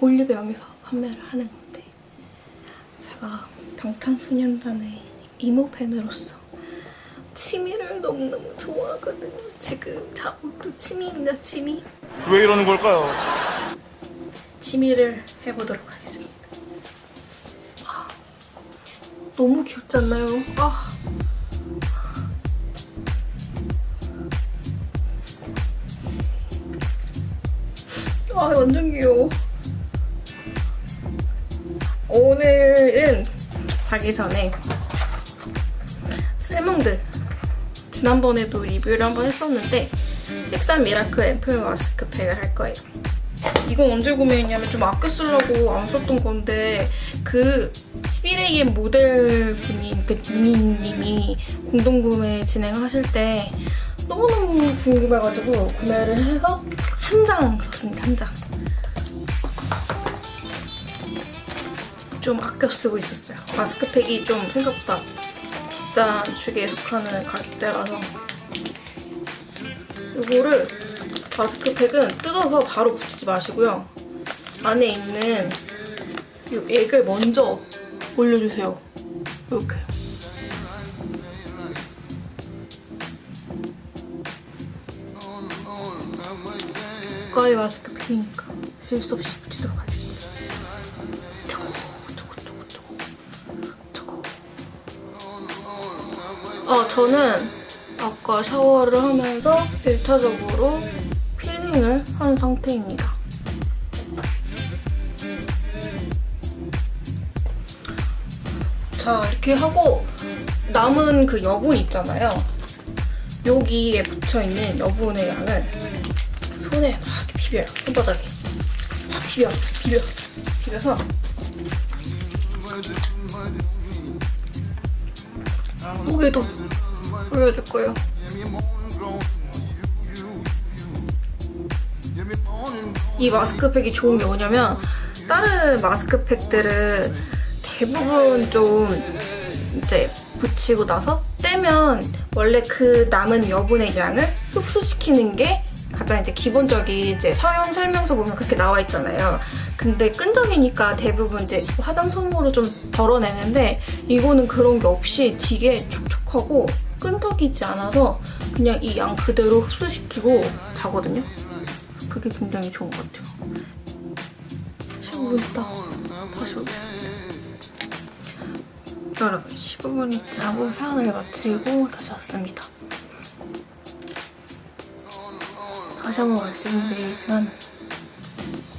올리브영에서 판매를 하는 건데 제가 방탄소년단의 이모 팬으로서 치미를 너무너무 좋아하거든요. 지금 자못도 치미입니다, 치미. 왜 이러는 걸까요? 치미를 해보도록 하겠습니다. 아, 너무 귀엽지 않나요? 아. 아, 완전 귀여워. 오늘은 자기 전에 셀몽드 지난번에도 리뷰를 한번 했었는데 색산 미라클 앰플 마스크팩을 할 거예요. 이건 언제 구매했냐면 좀 아껴 쓰려고 안 썼던 건데 그 11AM 모델 분이 그 이민님이 공동 구매 진행하실 때 너무너무 궁금해가지고 구매를 해서 한 장 썼습니다. 한 장. 좀 아껴 쓰고 있었어요. 마스크팩이 좀 생각보다 비싼 축에 속하는 가격대라서 이거를 마스크팩은 뜯어서 바로 붙이지 마시고요. 안에 있는 이 액을 먼저 올려주세요. 이렇게. 가까이 마스크팩이니까 실수 없이 붙이도록 하겠습니다. 아, 저는 아까 샤워를 하면서 1차적으로 필링을 한 상태입니다. 자, 이렇게 하고 남은 그 여분 있잖아요. 여기에 붙여있는 여분의 양을 손에 막 비벼요. 손바닥에. 막 비벼, 비벼, 비벼서 목에도 올려줄 거예요. 이 마스크팩이 좋은 게 뭐냐면 다른 마스크팩들은 대부분 좀 이제 붙이고 나서 떼면 원래 그 남은 여분의 양을 흡수시키는 게 가장 이제 기본적인 이제 사용 설명서 보면 그렇게 나와 있잖아요. 근데 끈적이니까 대부분 이제 화장 솜으로 좀 덜어내는데 이거는 그런 게 없이 되게 촉촉하고 끈적이지 않아서 그냥 이 양 그대로 흡수시키고 가거든요. 그게 굉장히 좋은 것 같아요. 15분 있다 다시 오겠습니다. 여러분 15분이 지나고 사연을 마치고 다시 왔습니다. 다시 한번 말씀드리지만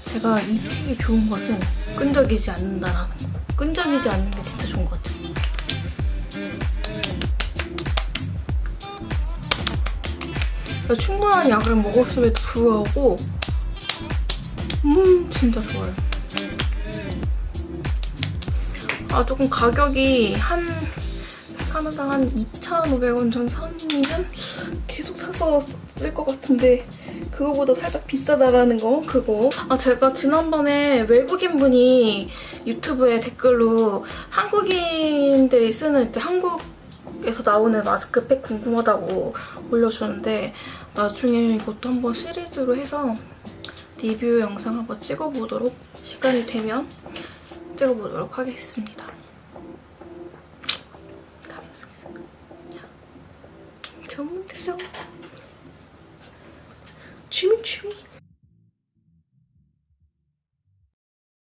제가 이 팩이 좋은 것은 끈적이지 않는다라는 거. 끈적이지 않는 게 진짜 좋은 것 같아요. 충분한 약을 먹었음에도 불구하고 음 진짜 좋아요. 아 조금 가격이 한 하나당 한 2,500원 전 선이면 계속 사서 쓸 것 같은데 그거보다 살짝 비싸다라는 거 그거 아 제가 지난번에 외국인분이 유튜브에 댓글로 한국인들이 쓰는 한국에서 나오는 마스크팩 궁금하다고 올려주는데 나중에 이것도 한번 시리즈로 해서 리뷰 영상 한번 찍어보도록 시간이 되면 찍어보도록 하겠습니다. so. Chimichurri.